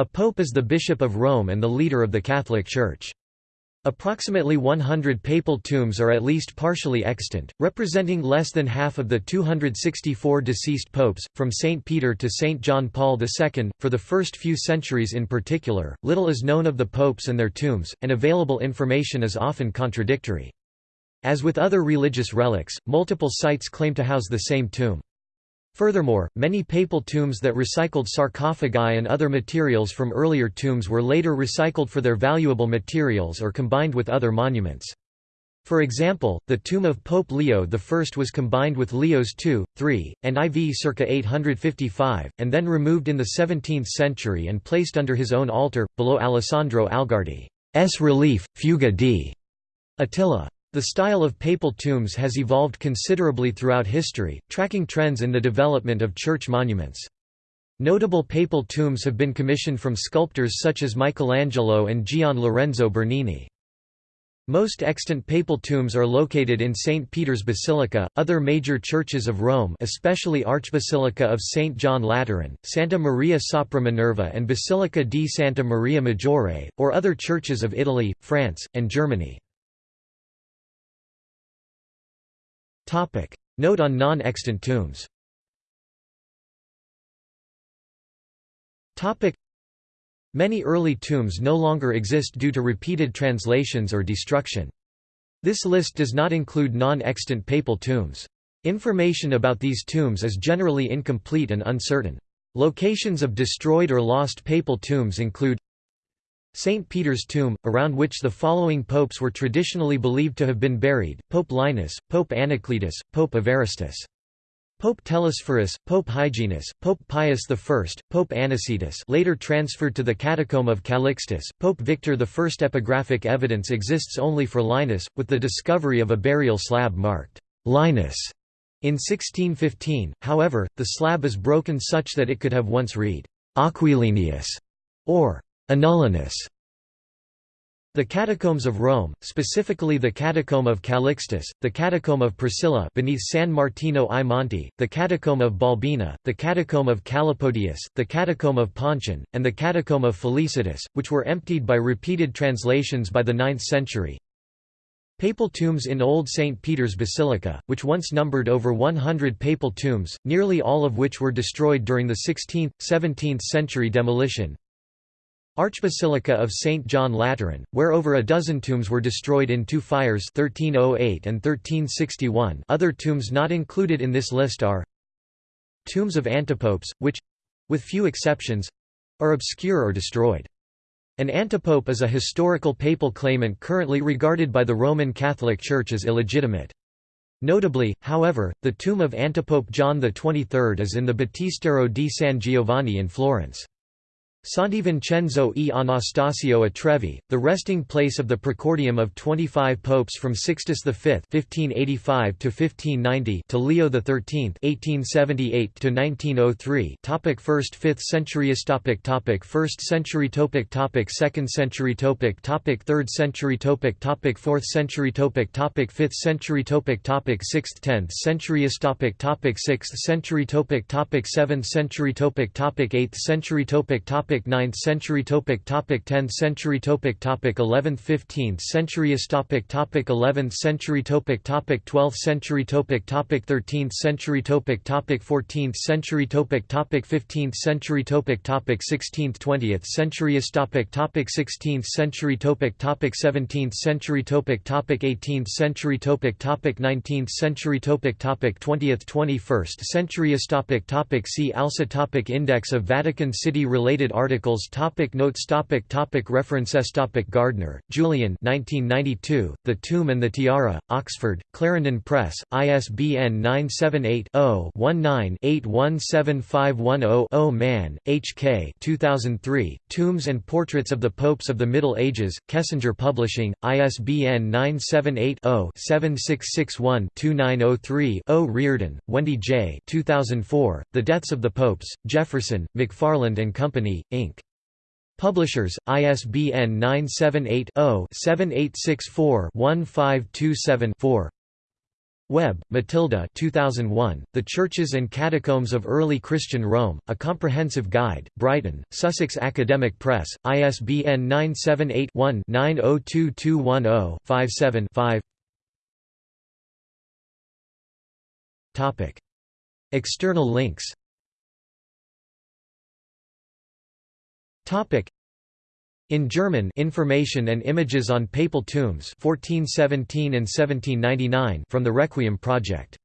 A pope is the bishop of Rome and the leader of the Catholic Church. Approximately 100 papal tombs are at least partially extant, representing less than half of the 264 deceased popes, from St. Peter to St. John Paul II. For the first few centuries in particular, little is known of the popes and their tombs, and available information is often contradictory. As with other religious relics, multiple sites claim to house the same tomb. Furthermore, many papal tombs that recycled sarcophagi and other materials from earlier tombs were later recycled for their valuable materials or combined with other monuments. For example, the tomb of Pope Leo I was combined with Leo's II, III, and IV circa 855, and then removed in the 17th century and placed under his own altar, below Alessandro Algardi's relief, Fuga di Attila. The style of papal tombs has evolved considerably throughout history, tracking trends in the development of church monuments. Notable papal tombs have been commissioned from sculptors such as Michelangelo and Gian Lorenzo Bernini. Most extant papal tombs are located in St. Peter's Basilica, other major churches of Rome especially Archbasilica of St. John Lateran, Santa Maria sopra Minerva and Basilica di Santa Maria Maggiore, or other churches of Italy, France, and Germany. Note on non-extant tombs Many early tombs no longer exist due to repeated translations or destruction. This list does not include non-extant papal tombs. Information about these tombs is generally incomplete and uncertain. Locations of destroyed or lost papal tombs include St. Peter's tomb, around which the following popes were traditionally believed to have been buried, Pope Linus, Pope Anacletus, Pope Evaristus. Pope Telesphorus, Pope Hyginus, Pope Pius I, Pope Anicetus later transferred to the Catacomb of Calixtus, Pope Victor I. Epigraphic evidence exists only for Linus, with the discovery of a burial slab marked Linus in 1615, however, the slab is broken such that it could have once read Aquilinius or Annullinus the Catacombs of Rome, specifically the Catacomb of Calixtus, the Catacomb of Priscilla beneath San Martino ai Monti, the Catacomb of Balbina, the Catacomb of Calepodius, the Catacomb of Pontian, and the Catacomb of Felicitas, which were emptied by repeated translations by the 9th century. Papal tombs in Old St. Peter's Basilica, which once numbered over 100 papal tombs, nearly all of which were destroyed during the 16th, 17th century demolition, Archbasilica of St. John Lateran, where over a dozen tombs were destroyed in two fires 1308 and 1361 other tombs not included in this list are Tombs of antipopes, which—with few exceptions—are obscure or destroyed. An antipope is a historical papal claimant currently regarded by the Roman Catholic Church as illegitimate. Notably, however, the tomb of antipope John XXIII is in the Battistero di San Giovanni in Florence. Santi Vincenzo e Anastasio a Trevi, the resting place of the precordium of 25 popes from Sixtus V (1585–1590) to Leo XIII (1878–1903). Topic First Fifth Centuries. Topic Topic First Century. Topic Topic Second Century. Topic Topic Third Century. Topic Topic Fourth Century. Topic Topic Fifth Century. Topic Topic Sixth Tenth Century. Topic Topic Sixth Century. Topic Topic Seventh Century. Topic Topic Eighth Century. Topic Topic topic 9th century topic topic 10th century topic topic 11th 15th century topic topic 11th century topic topic 12th century topic topic 13th century topic topic 14th century topic topic 15th century topic topic 16th 20th century topic topic 16th century topic topic 17th century topic topic 18th century topic topic 19th century topic topic 20th 21st century topic topic see also topic index of Vatican City related articles topic Notes topic topic References topic Gardner, Julian 1992, The Tomb and the Tiara, Oxford, Clarendon Press, ISBN 978-0-19-817510-0 Mann, H. K. 2003, Tombs and Portraits of the Popes of the Middle Ages, Kessinger Publishing, ISBN 978-0-7661-2903-0 Reardon, Wendy J. 2004, The Deaths of the Popes, Jefferson, McFarland and Company, Inc. Publishers, ISBN 978 0 7864 1527 4 Webb, Matilda 2001, The Churches and Catacombs of Early Christian Rome, A Comprehensive Guide, Brighton, Sussex Academic Press, ISBN 978-1-902210-57-5 External links in German Information and Images on Papal Tombs 1417 and 1799 from the Requiem Project